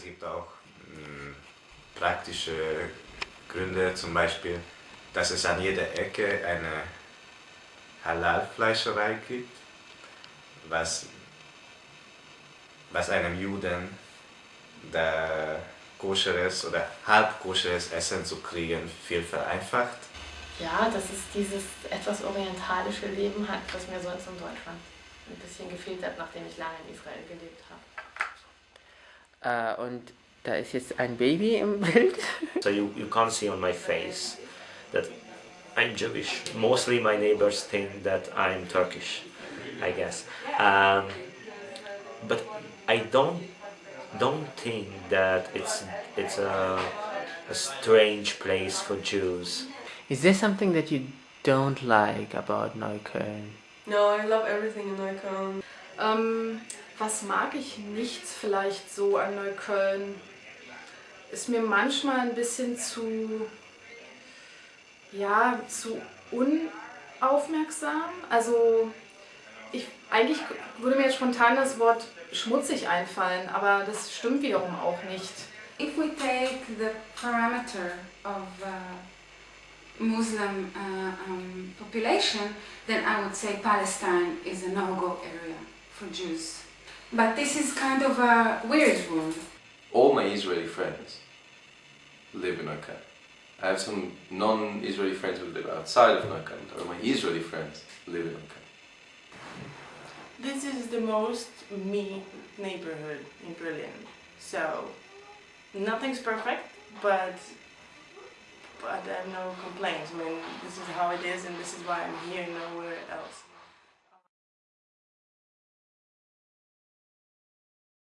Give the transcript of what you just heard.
Es gibt auch mh, praktische Gründe, zum Beispiel, dass es an jeder Ecke eine Halal-Fleischerei gibt, was, was einem Juden der koscheres oder halb koscheres Essen zu kriegen viel vereinfacht. Ja, dass es dieses etwas orientalische Leben hat, was mir sonst in Deutschland ein bisschen gefehlt hat, nachdem ich lange in Israel gelebt habe. Uh, und da ist jetzt ein Baby im Bild. So you, you can't see on my face that I'm Jewish. Mostly my neighbors think that I'm Turkish, I guess. Um, but I don't don't think that it's it's a, a strange place for Jews. Is there something that you don't like about Neukölln? No, I love everything in Neukölln. Ähm, was mag ich nicht vielleicht so an Neukölln? Ist mir manchmal ein bisschen zu, ja, zu unaufmerksam. Also ich, eigentlich würde mir jetzt spontan das Wort schmutzig einfallen, aber das stimmt wiederum auch nicht. If we take the parameter of uh, Muslim uh, um, population, then I would say Palestine is a no-go area for Jews. But this is kind of a weird rule. All my Israeli friends live in Neukölln. I have some non-Israeli friends who live outside of Neukölln, or my Israeli friends live in Neukölln. This is the most me neighborhood in Berlin. So, nothing's perfect, but but I have no complaints. I mean, this is how it is and this is why I'm here, nowhere else.